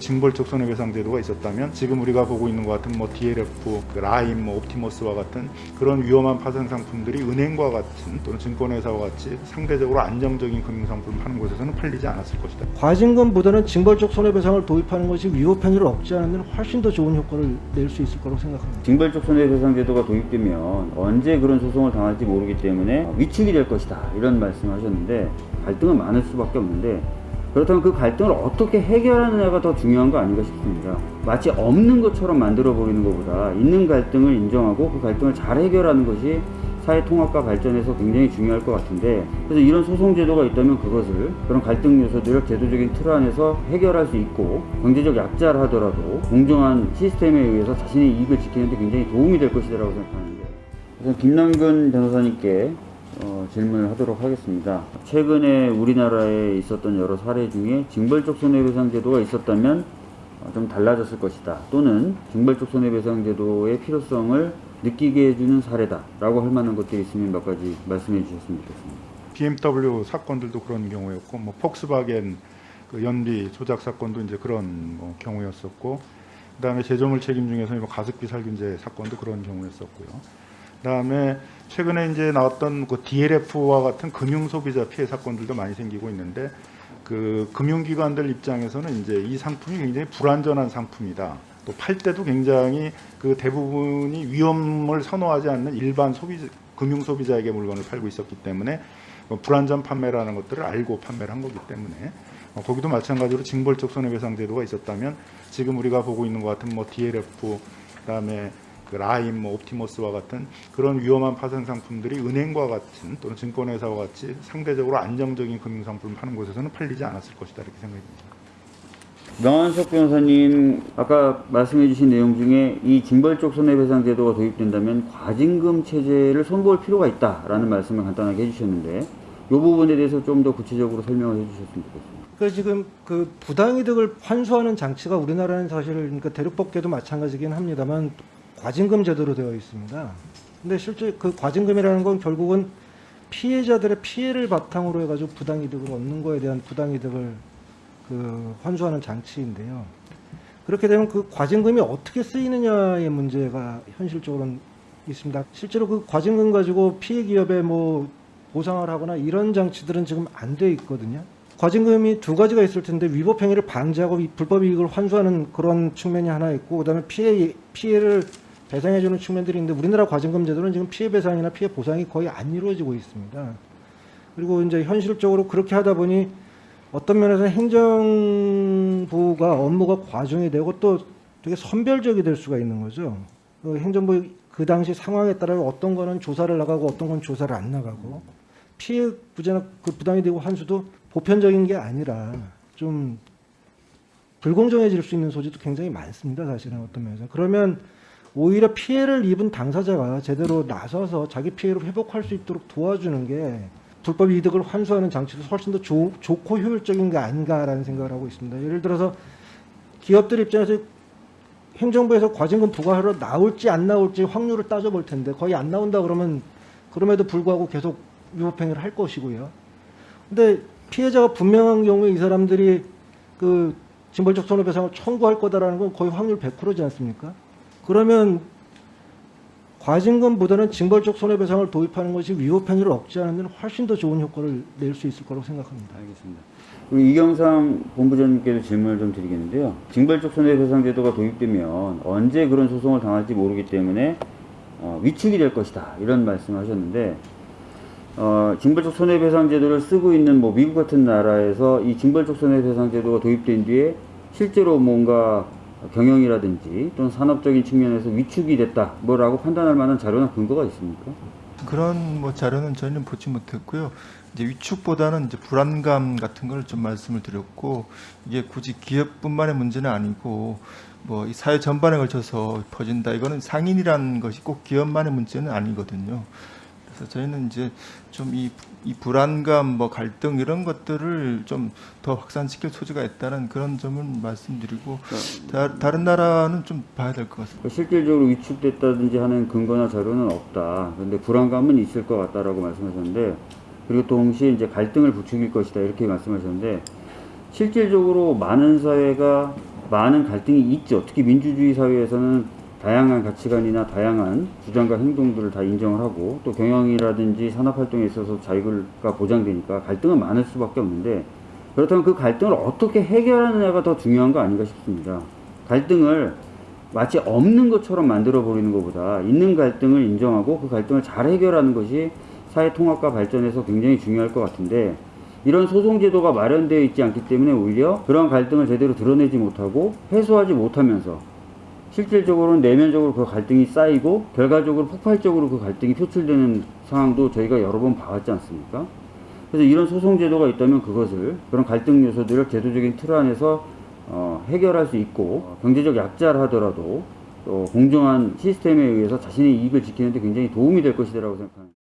징벌적 손해배상 제도가 있었다면 지금 우리가 보고 있는 것 같은 뭐 DLF, 그 라임, 뭐 옵티머스와 같은 그런 위험한 파생 상품들이 은행과 같은 또는 증권회사와 같이 상대적으로 안정적인 금융 상품을 파는 곳에서는 팔리지 않았을 것이다. 과징금보다는 징벌적 손해배상을 도입하는 것이 위법 행위를 억제하는 데는 훨씬 더 좋은 효과를 낼 수 있을 거라고 생각합니다. 징벌적 손해배상 제도가 도입되면 언제 그런 소송을 당할지 모르기 때문에 위축이 될 것이다 이런 말씀을 하셨는데 갈등은 많을 수밖에 없는데 그렇다면 그 갈등을 어떻게 해결하느냐가 더 중요한 거 아닌가 싶습니다. 마치 없는 것처럼 만들어 버리는 것보다 있는 갈등을 인정하고 그 갈등을 잘 해결하는 것이 사회 통합과 발전에서 굉장히 중요할 것 같은데 그래서 이런 소송 제도가 있다면 그것을 그런 갈등 요소들을 제도적인 틀 안에서 해결할 수 있고 경제적 약자를 하더라도 공정한 시스템에 의해서 자신의 이익을 지키는 데 굉장히 도움이 될 것이라고 생각하는데 우선 김남근 변호사님께 어, 질문을 하도록 하겠습니다. 최근에 우리나라에 있었던 여러 사례 중에 징벌적 손해배상 제도가 있었다면 어, 좀 달라졌을 것이다. 또는 징벌적 손해배상 제도의 필요성을 느끼게 해주는 사례다 라고 할 만한 것들이 있으면 몇 가지 말씀해 주셨으면 좋겠습니다. BMW 사건들도 그런 경우였고, 뭐 폭스바겐 그 연비 조작 사건도 이제 그런 뭐 경우였었고, 그 다음에 제조물 책임 중에서 뭐 가습기 살균제 사건도 그런 경우였었고요. 그다음에 최근에 이제 나왔던 그 DLF와 같은 금융 소비자 피해 사건들도 많이 생기고 있는데 그 금융기관들 입장에서는 이제 이 상품이 굉장히 불안전한 상품이다. 또 팔 때도 굉장히 그 대부분이 위험을 선호하지 않는 일반 소비 금융 소비자에게 물건을 팔고 있었기 때문에 뭐 불안전 판매라는 것들을 알고 판매를 한 거기 때문에 어, 거기도 마찬가지로 징벌적 손해배상 제도가 있었다면 지금 우리가 보고 있는 것 같은 뭐 DLF 그다음에 그 라임, 뭐 옵티머스와 같은 그런 위험한 파생 상품들이 은행과 같은 또는 증권회사와 같이 상대적으로 안정적인 금융 상품을 파는 곳에서는 팔리지 않았을 것이다 이렇게 생각합니다. 명한석 변호사님 아까 말씀해 주신 내용 중에 이 징벌적 손해배상 제도가 도입된다면 과징금 체제를 손볼 필요가 있다라는 말씀을 간단하게 해주셨는데 이 부분에 대해서 좀 더 구체적으로 설명을 해주셨으면 좋겠습니다. 그 지금 그 부당이득을 환수하는 장치가 우리나라는 사실 그러니까 대륙법계도 마찬가지긴 합니다만 과징금 제도로 되어 있습니다. 근데 실제 그 과징금이라는 건 결국은 피해자들의 피해를 바탕으로 해가지고 부당이득을 얻는 거에 대한 부당이득을 그 환수하는 장치인데요. 그렇게 되면 그 과징금이 어떻게 쓰이느냐의 문제가 현실적으로는 있습니다. 실제로 그 과징금 가지고 피해 기업에 뭐 보상을 하거나 이런 장치들은 지금 안 돼 있거든요. 과징금이 두 가지가 있을 텐데 위법 행위를 방지하고 이 불법 이익을 환수하는 그런 측면이 하나 있고 그다음에 피해 피해를 배상해주는 측면들이 있는데 우리나라 과징금 제도는 지금 피해 배상이나 피해 보상이 거의 안 이루어지고 있습니다. 그리고 이제 현실적으로 그렇게 하다 보니 어떤 면에서 행정부가 업무가 과중이 되고 또 되게 선별적이 될 수가 있는 거죠. 그 행정부 그 당시 상황에 따라 어떤 거는 조사를 나가고 어떤 건 조사를 안 나가고 피해 부재나 그 부당이 되고 환수도 보편적인 게 아니라 좀 불공정해질 수 있는 소지도 굉장히 많습니다. 사실은 어떤 면에서 그러면 오히려 피해를 입은 당사자가 제대로 나서서 자기 피해를 회복할 수 있도록 도와주는 게 불법 이득을 환수하는 장치도 훨씬 더 좋, 좋고 효율적인 게 아닌가라는 생각을 하고 있습니다. 예를 들어서 기업들 입장에서 행정부에서 과징금 부과하러 나올지 안 나올지 확률을 따져볼 텐데 거의 안 나온다 그러면 그럼에도 불구하고 계속 위법행위를 할 것이고요. 근데 피해자가 분명한 경우에 이 사람들이 그 징벌적 손해배상을 청구할 거다라는 건 거의 확률 100%지 않습니까? 그러면 과징금보다는 징벌적 손해배상을 도입하는 것이 위법 행위를 억제하는 데는 훨씬 더 좋은 효과를 낼 수 있을 거라고 생각합니다. 알겠습니다. 그리고 이경삼 본부장님께도 질문을 좀 드리겠는데요. 징벌적 손해배상 제도가 도입되면 언제 그런 소송을 당할지 모르기 때문에 어, 위축이 될 것이다 이런 말씀을 하셨는데 어, 징벌적 손해배상 제도를 쓰고 있는 뭐 미국 같은 나라에서 이 징벌적 손해배상 제도가 도입된 뒤에 실제로 뭔가 경영이라든지 또는 산업적인 측면에서 위축이 됐다 뭐라고 판단할 만한 자료나 근거가 있습니까? 그런 뭐 자료는 저희는 보지 못했고요. 이제 위축보다는 이제 불안감 같은 걸 좀 말씀을 드렸고 이게 굳이 기업뿐만의 문제는 아니고 뭐 이 사회 전반에 걸쳐서 퍼진다 이거는 상인이라는 것이 꼭 기업만의 문제는 아니거든요. 저희는 이제 좀 이 이 불안감, 뭐 갈등 이런 것들을 좀 더 확산시킬 소지가 있다는 그런 점을 말씀드리고 다, 다른 나라는 좀 봐야 될 것 같습니다. 실질적으로 위축됐다든지 하는 근거나 자료는 없다. 그런데 불안감은 있을 것 같다라고 말씀하셨는데 그리고 동시에 이제 갈등을 부추길 것이다 이렇게 말씀하셨는데 실질적으로 많은 사회가 많은 갈등이 있죠. 특히 민주주의 사회에서는 다양한 가치관이나 다양한 주장과 행동들을 다 인정을 하고 또 경영이라든지 산업활동에 있어서 자유가 보장되니까 갈등은 많을 수밖에 없는데 그렇다면 그 갈등을 어떻게 해결하느냐가 더 중요한 거 아닌가 싶습니다. 갈등을 마치 없는 것처럼 만들어 버리는 것보다 있는 갈등을 인정하고 그 갈등을 잘 해결하는 것이 사회 통합과 발전에서 굉장히 중요할 것 같은데 이런 소송 제도가 마련되어 있지 않기 때문에 오히려 그런 갈등을 제대로 드러내지 못하고 해소하지 못하면서 실질적으로는 내면적으로 그 갈등이 쌓이고 결과적으로 폭발적으로 그 갈등이 표출되는 상황도 저희가 여러 번 봐왔지 않습니까? 그래서 이런 소송 제도가 있다면 그것을 그런 갈등 요소들을 제도적인 틀 안에서 어, 해결할 수 있고 어, 경제적 약자를 하더라도 또 공정한 시스템에 의해서 자신의 이익을 지키는데 굉장히 도움이 될 것이라고 생각합니다.